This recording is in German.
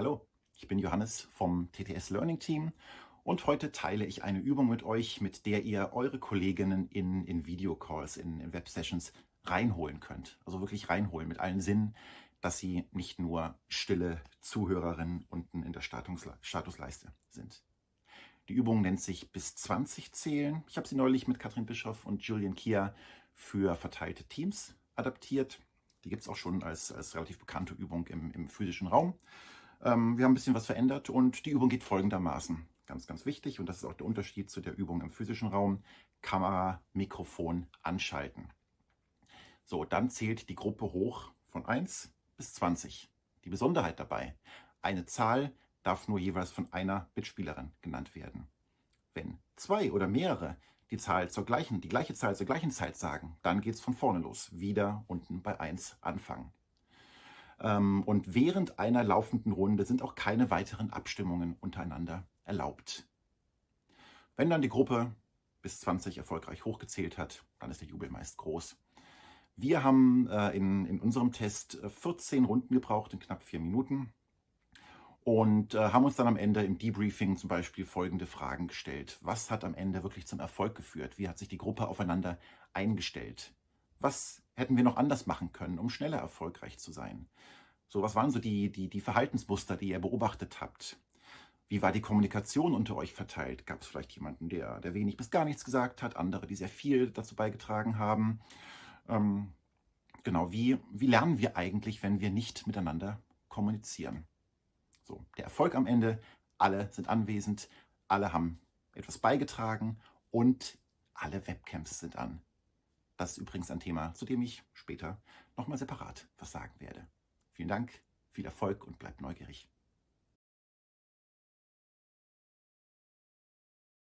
Hallo, ich bin Johannes vom TTS Learning Team und heute teile ich eine Übung mit euch, mit der ihr eure Kolleginnen in, in Videocalls, in, in Websessions reinholen könnt. Also wirklich reinholen mit allen Sinnen, dass sie nicht nur stille Zuhörerinnen unten in der Statusleiste sind. Die Übung nennt sich bis 20 zählen. Ich habe sie neulich mit Katrin Bischoff und Julian Kia für verteilte Teams adaptiert. Die gibt es auch schon als, als relativ bekannte Übung im, im physischen Raum. Ähm, wir haben ein bisschen was verändert und die Übung geht folgendermaßen. Ganz, ganz wichtig und das ist auch der Unterschied zu der Übung im physischen Raum. Kamera, Mikrofon anschalten. So, dann zählt die Gruppe hoch von 1 bis 20. Die Besonderheit dabei, eine Zahl darf nur jeweils von einer Mitspielerin genannt werden. Wenn zwei oder mehrere die Zahl zur gleichen, die gleiche Zahl zur gleichen Zeit sagen, dann geht es von vorne los. Wieder unten bei 1 anfangen. Ähm, und während einer laufenden Runde sind auch keine weiteren Abstimmungen untereinander erlaubt. Wenn dann die Gruppe bis 20 erfolgreich hochgezählt hat, dann ist der Jubel meist groß. Wir haben äh, in, in unserem Test 14 Runden gebraucht in knapp vier Minuten und äh, haben uns dann am Ende im Debriefing zum Beispiel folgende Fragen gestellt. Was hat am Ende wirklich zum Erfolg geführt? Wie hat sich die Gruppe aufeinander eingestellt? Was hätten wir noch anders machen können, um schneller erfolgreich zu sein? So, was waren so die, die, die Verhaltensmuster, die ihr beobachtet habt? Wie war die Kommunikation unter euch verteilt? Gab es vielleicht jemanden, der, der wenig bis gar nichts gesagt hat, andere, die sehr viel dazu beigetragen haben? Ähm, genau, wie, wie lernen wir eigentlich, wenn wir nicht miteinander kommunizieren? So, der Erfolg am Ende, alle sind anwesend, alle haben etwas beigetragen und alle Webcams sind an. Das ist übrigens ein Thema, zu dem ich später nochmal separat was sagen werde. Vielen Dank, viel Erfolg und bleibt neugierig.